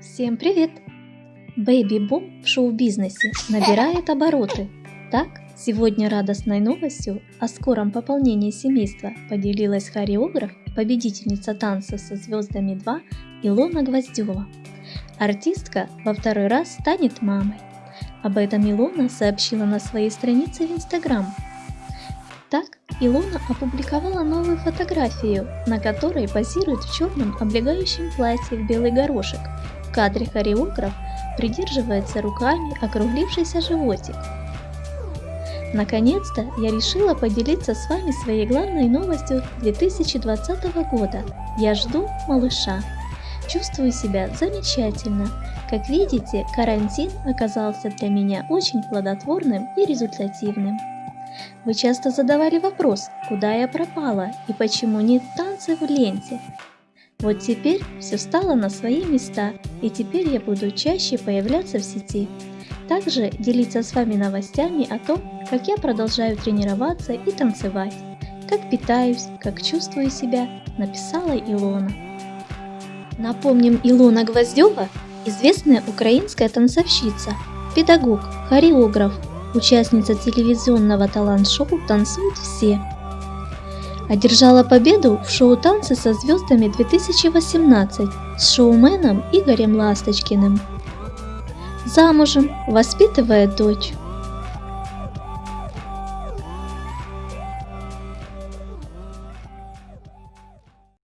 Всем привет! Бэйби-бум в шоу-бизнесе набирает обороты. Так, сегодня радостной новостью о скором пополнении семейства поделилась хореограф победительница танца со звездами 2 Илона Гвоздева. Артистка во второй раз станет мамой. Об этом Илона сообщила на своей странице в Инстаграм. Так, Илона опубликовала новую фотографию, на которой позирует в черном облегающем платье в белый горошек. В кадре хореограф придерживается руками округлившийся животик. Наконец-то я решила поделиться с вами своей главной новостью 2020 года. Я жду малыша. Чувствую себя замечательно. Как видите, карантин оказался для меня очень плодотворным и результативным. Вы часто задавали вопрос, куда я пропала и почему нет танцев в ленте. Вот теперь все стало на свои места, и теперь я буду чаще появляться в сети. Также делиться с вами новостями о том, как я продолжаю тренироваться и танцевать, как питаюсь, как чувствую себя, написала Илона. Напомним, Илона Гвоздева – известная украинская танцовщица, педагог, хореограф, участница телевизионного талант-шоу «Танцуют все». Одержала победу в шоу «Танцы со звездами 2018» с шоуменом Игорем Ласточкиным. Замужем, воспитывает дочь.